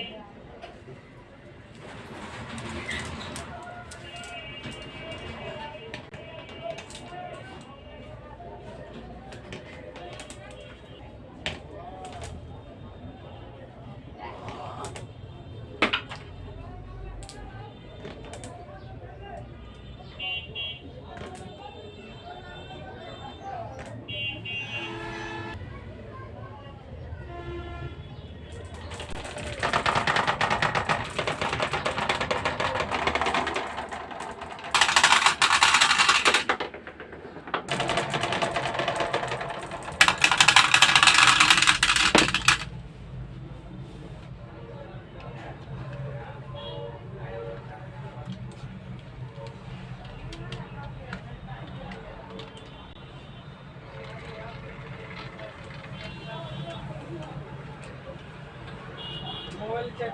Amen. igual ya